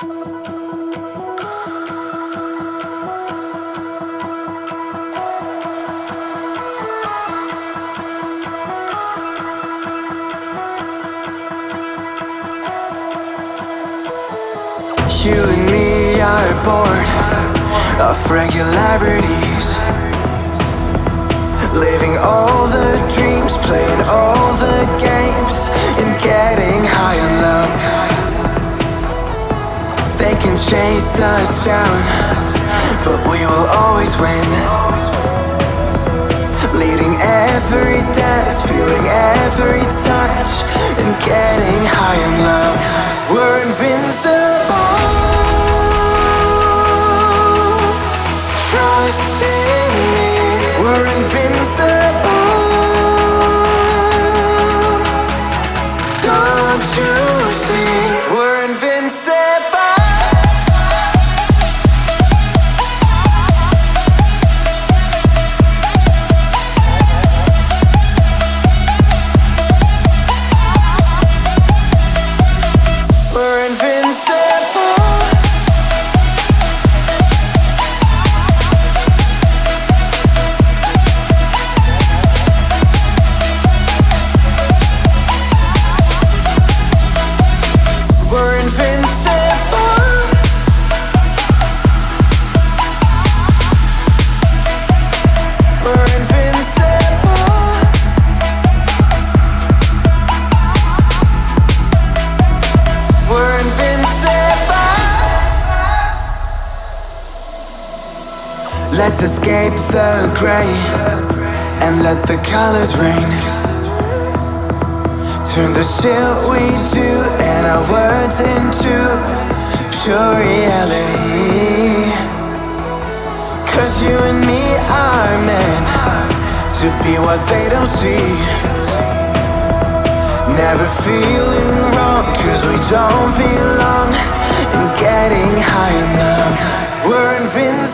You and me are bored of regularities. Living all the dreams, playing all the games chase us down But we will always win. Leading every dance, feeling every touch And getting high on love. We're invincible. Trust in me. We're invincible. Don't you see Let's escape the gray And let the colors rain Turn the shit we do and our words into pure reality. Cause you and me are meant to be what they don't see. Never feeling wrong cause we don't belong And getting high love We're invincible